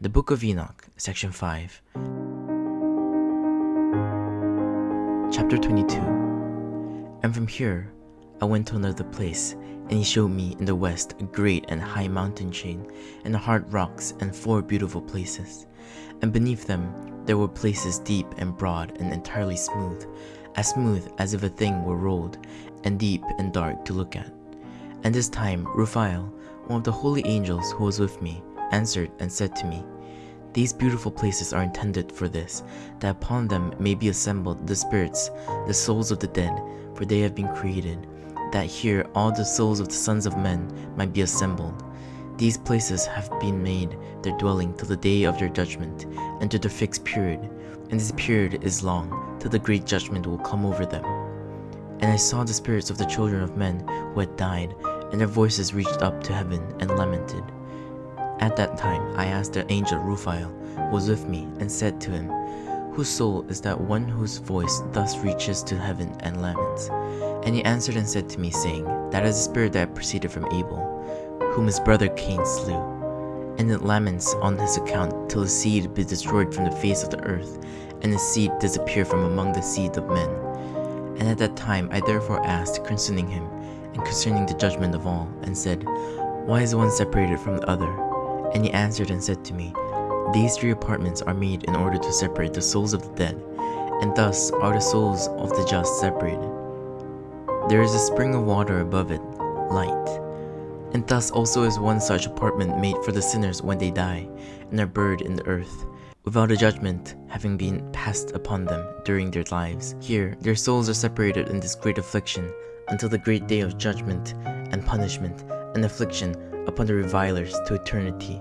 The Book of Enoch, Section 5. Chapter 22 And from here I went to another place, and he showed me in the west a great and high mountain chain, and hard rocks, and four beautiful places. And beneath them there were places deep and broad and entirely smooth, as smooth as if a thing were rolled, and deep and dark to look at. And this time Raphael, one of the holy angels who was with me, answered and said to me, These beautiful places are intended for this, that upon them may be assembled the spirits, the souls of the dead, for they have been created, that here all the souls of the sons of men might be assembled. These places have been made their dwelling till the day of their judgment, and to the fixed period, and this period is long, till the great judgment will come over them. And I saw the spirits of the children of men who had died, and their voices reached up to heaven and lamented. At that time I asked the angel Raphael, who was with me, and said to him, Whose soul is that one whose voice thus reaches to heaven and laments? And he answered and said to me, saying, That is the spirit that proceeded from Abel, whom his brother Cain slew. And it laments on his account till his seed be destroyed from the face of the earth, and his seed disappear from among the seed of men. And at that time I therefore asked concerning him, and concerning the judgment of all, and said, Why is one separated from the other? And he answered and said to me, These three apartments are made in order to separate the souls of the dead, and thus are the souls of the just separated. There is a spring of water above it, light. And thus also is one such apartment made for the sinners when they die, and are buried in the earth, without a judgment having been passed upon them during their lives. Here their souls are separated in this great affliction, until the great day of judgment and punishment and affliction upon the revilers to eternity,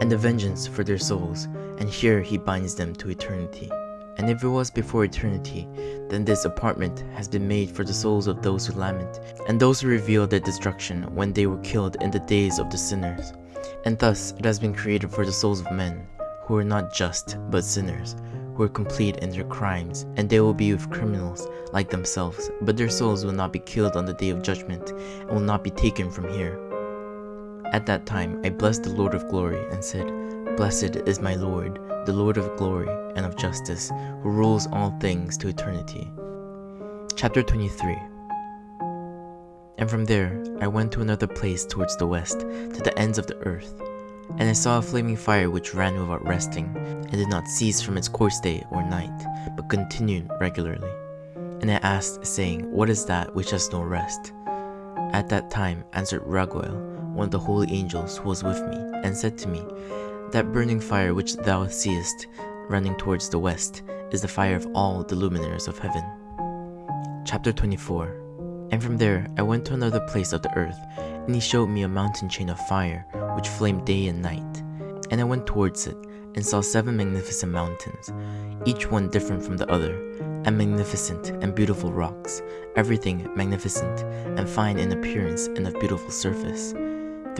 and the vengeance for their souls, and here he binds them to eternity. And if it was before eternity, then this apartment has been made for the souls of those who lament, and those who reveal their destruction when they were killed in the days of the sinners. And thus it has been created for the souls of men, who are not just, but sinners, who are complete in their crimes, and they will be with criminals like themselves, but their souls will not be killed on the day of judgment, and will not be taken from here. At that time I blessed the Lord of glory, and said, Blessed is my Lord, the Lord of glory and of justice, who rules all things to eternity. Chapter 23 And from there I went to another place towards the west, to the ends of the earth. And I saw a flaming fire which ran without resting, and did not cease from its course day or night, but continued regularly. And I asked, saying, What is that which has no rest? At that time answered Raguel, one of the holy angels who was with me, and said to me, That burning fire which thou seest running towards the west is the fire of all the luminaries of heaven. Chapter 24 And from there I went to another place of the earth, and he showed me a mountain chain of fire, which flamed day and night. And I went towards it, and saw seven magnificent mountains, each one different from the other, and magnificent and beautiful rocks, everything magnificent and fine in appearance and of beautiful surface.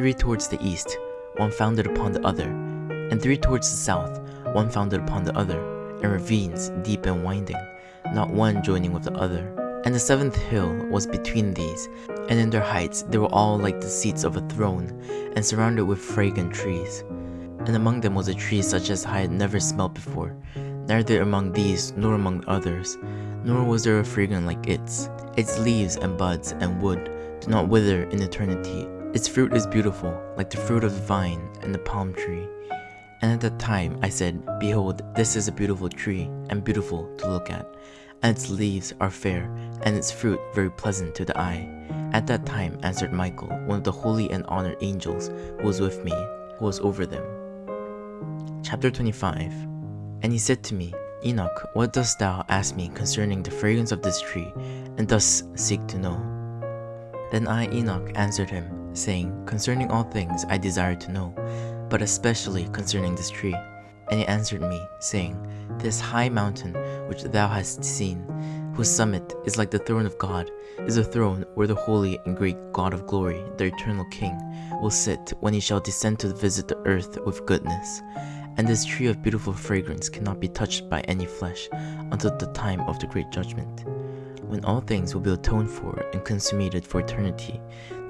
Three towards the east, one founded upon the other, and three towards the south, one founded upon the other, and ravines deep and winding, not one joining with the other. And the seventh hill was between these, and in their heights they were all like the seats of a throne, and surrounded with fragrant trees. And among them was a tree such as I had never smelt before, neither among these nor among others, nor was there a fragrance like its. Its leaves and buds and wood do not wither in eternity. Its fruit is beautiful, like the fruit of the vine and the palm tree. And at that time I said, Behold, this is a beautiful tree, and beautiful to look at, and its leaves are fair, and its fruit very pleasant to the eye. At that time answered Michael, one of the holy and honored angels, who was with me, who was over them. Chapter 25 And he said to me, Enoch, what dost thou ask me concerning the fragrance of this tree, and dost seek to know? Then I, Enoch, answered him, saying, Concerning all things I desire to know, but especially concerning this tree. And he answered me, saying, This high mountain which thou hast seen, whose summit is like the throne of God, is a throne where the holy and great God of glory, the eternal King, will sit when he shall descend to visit the earth with goodness. And this tree of beautiful fragrance cannot be touched by any flesh until the time of the great judgment. When all things will be atoned for and consummated for eternity,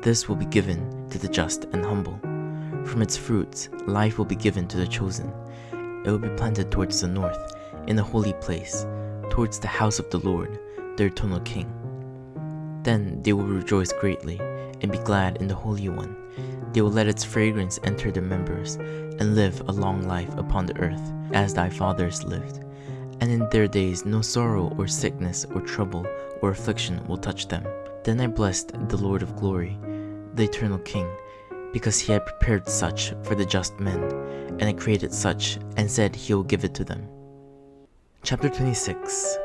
this will be given to the just and humble. From its fruits, life will be given to the chosen. It will be planted towards the north, in a holy place, towards the house of the Lord, their eternal King. Then they will rejoice greatly and be glad in the Holy One. They will let its fragrance enter their members and live a long life upon the earth, as thy fathers lived. And in their days no sorrow or sickness or trouble or affliction will touch them. Then I blessed the Lord of glory, the eternal King, because he had prepared such for the just men, and had created such, and said he will give it to them. Chapter 26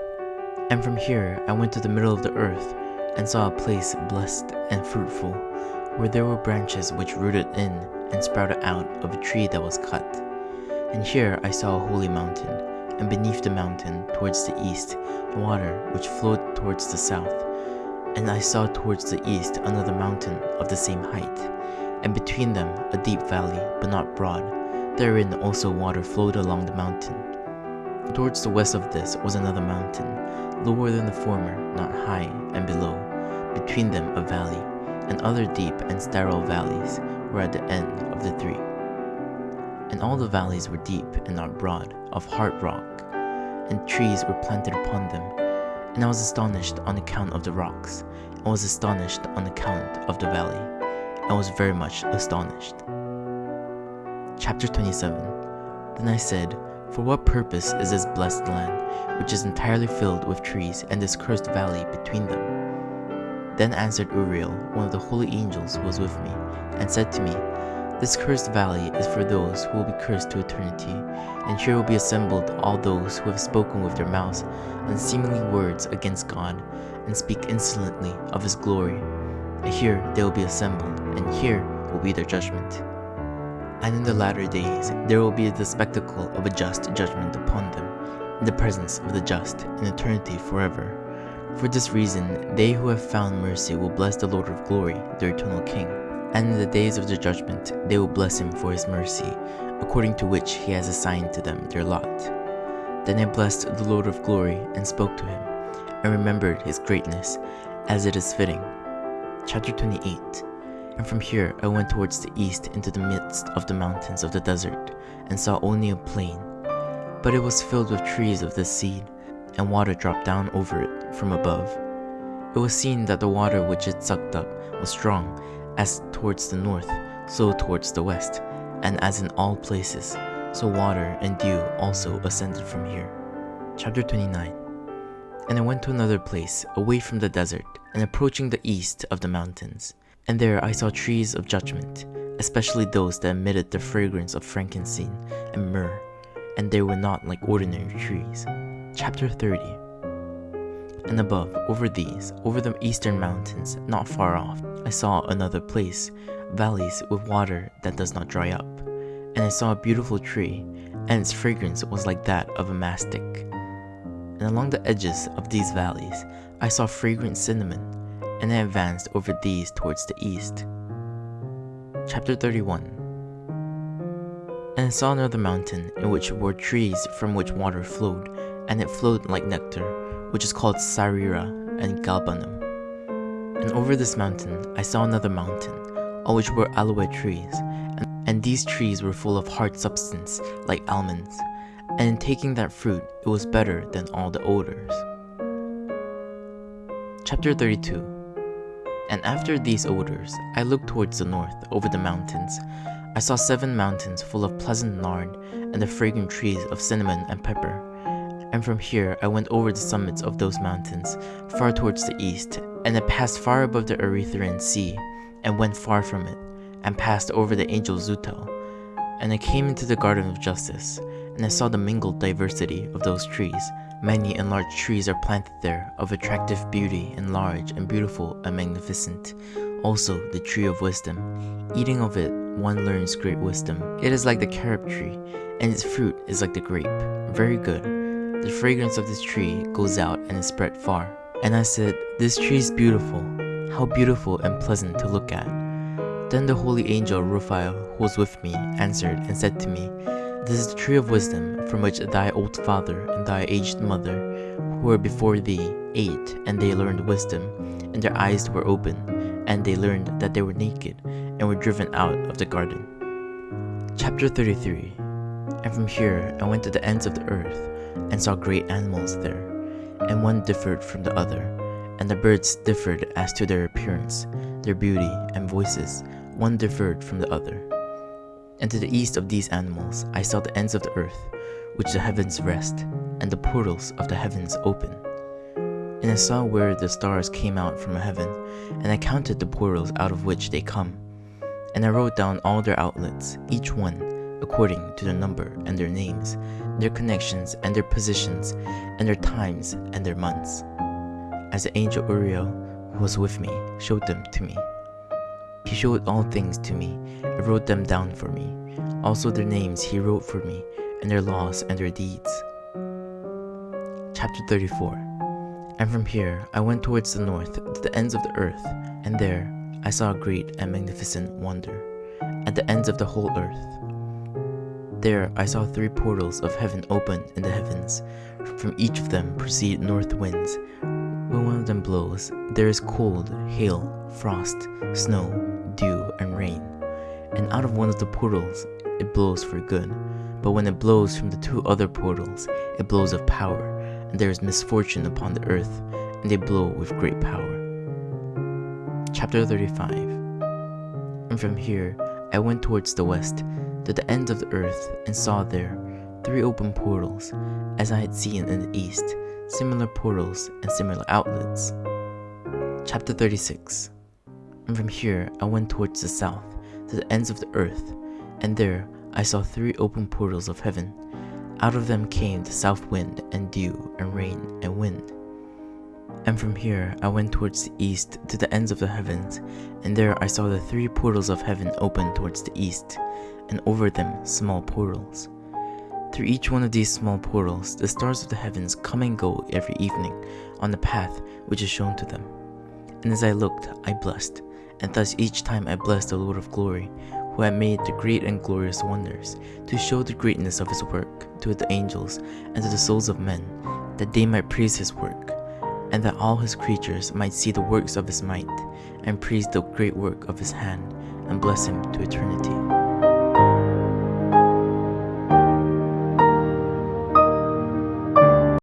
And from here I went to the middle of the earth, and saw a place blessed and fruitful, where there were branches which rooted in and sprouted out of a tree that was cut. And here I saw a holy mountain, and beneath the mountain, towards the east, water which flowed towards the south. And I saw towards the east another mountain of the same height, and between them a deep valley, but not broad. Therein also water flowed along the mountain. Towards the west of this was another mountain, lower than the former, not high, and below, between them a valley, and other deep and sterile valleys were at the end of the three. And all the valleys were deep and not broad, of hard rock, and trees were planted upon them. And I was astonished on account of the rocks, and was astonished on account of the valley, and was very much astonished. Chapter 27 Then I said, For what purpose is this blessed land, which is entirely filled with trees, and this cursed valley between them? Then answered Uriel, one of the holy angels who was with me, and said to me, This cursed valley is for those who will be cursed to eternity, and here will be assembled all those who have spoken with their mouths unseemly words against God, and speak insolently of his glory. And here they will be assembled, and here will be their judgment. And in the latter days there will be the spectacle of a just judgment upon them, in the presence of the just, in eternity forever. For this reason, they who have found mercy will bless the Lord of glory, their eternal King. And in the days of the judgment, they will bless him for his mercy, according to which he has assigned to them their lot. Then I blessed the Lord of glory and spoke to him, and remembered his greatness, as it is fitting. Chapter 28 And from here I went towards the east into the midst of the mountains of the desert, and saw only a plain. But it was filled with trees of this seed, and water dropped down over it from above. It was seen that the water which it sucked up was strong, as towards the north, so towards the west, and as in all places, so water and dew also ascended from here. Chapter 29 And I went to another place, away from the desert, and approaching the east of the mountains. And there I saw trees of judgment, especially those that emitted the fragrance of frankincense and myrrh, and they were not like ordinary trees. Chapter 30 And above, over these, over the eastern mountains, not far off, I saw another place, valleys with water that does not dry up. And I saw a beautiful tree, and its fragrance was like that of a mastic. And along the edges of these valleys, I saw fragrant cinnamon, and I advanced over these towards the east. Chapter 31 And I saw another mountain in which were trees from which water flowed, and it flowed like nectar, which is called Sarira and Galbanum. And over this mountain I saw another mountain, on which were aloe trees, and, and these trees were full of hard substance, like almonds, and in taking that fruit it was better than all the odors. Chapter 32 And after these odors, I looked towards the north, over the mountains. I saw seven mountains full of pleasant nard, and the fragrant trees of cinnamon and pepper. And from here I went over the summits of those mountains, far towards the east, and I passed far above the Erythraean Sea, and went far from it, and passed over the angel Zutel. And I came into the garden of justice, and I saw the mingled diversity of those trees. Many and large trees are planted there, of attractive beauty, and large and beautiful and magnificent. Also the tree of wisdom. Eating of it, one learns great wisdom. It is like the carob tree, and its fruit is like the grape. Very good. The fragrance of this tree goes out and is spread far. And I said, This tree is beautiful. How beautiful and pleasant to look at. Then the holy angel Raphael, who was with me, answered and said to me, This is the tree of wisdom, from which thy old father and thy aged mother, who were before thee, ate, and they learned wisdom, and their eyes were opened, and they learned that they were naked, and were driven out of the garden. Chapter 33 And from here I went to the ends of the earth, and saw great animals there, and one differed from the other, and the birds differed as to their appearance, their beauty, and voices, one differed from the other. And to the east of these animals I saw the ends of the earth, which the heavens rest, and the portals of the heavens open. And I saw where the stars came out from heaven, and I counted the portals out of which they come. And I wrote down all their outlets, each one according to their number and their names, their connections and their positions, and their times and their months. As the angel Uriel, who was with me, showed them to me. He showed all things to me, and wrote them down for me. Also their names he wrote for me, and their laws and their deeds. Chapter 34 And from here I went towards the north to the ends of the earth, and there I saw a great and magnificent wonder, at the ends of the whole earth. There I saw three portals of heaven open in the heavens. From each of them proceed north winds. When one of them blows, there is cold, hail, frost, snow, dew, and rain. And out of one of the portals it blows for good. But when it blows from the two other portals, it blows of power and there is misfortune upon the earth, and they blow with great power. Chapter 35 And from here I went towards the west, to the ends of the earth, and saw there three open portals, as I had seen in the east, similar portals and similar outlets. Chapter 36 And from here I went towards the south, to the ends of the earth, and there I saw three open portals of heaven out of them came the south wind, and dew, and rain, and wind. And from here I went towards the east to the ends of the heavens, and there I saw the three portals of heaven open towards the east, and over them small portals. Through each one of these small portals, the stars of the heavens come and go every evening on the path which is shown to them. And as I looked, I blessed, and thus each time I blessed the Lord of glory, who had made the great and glorious wonders, to show the greatness of his work to the angels and to the souls of men, that they might praise his work, and that all his creatures might see the works of his might, and praise the great work of his hand, and bless him to eternity.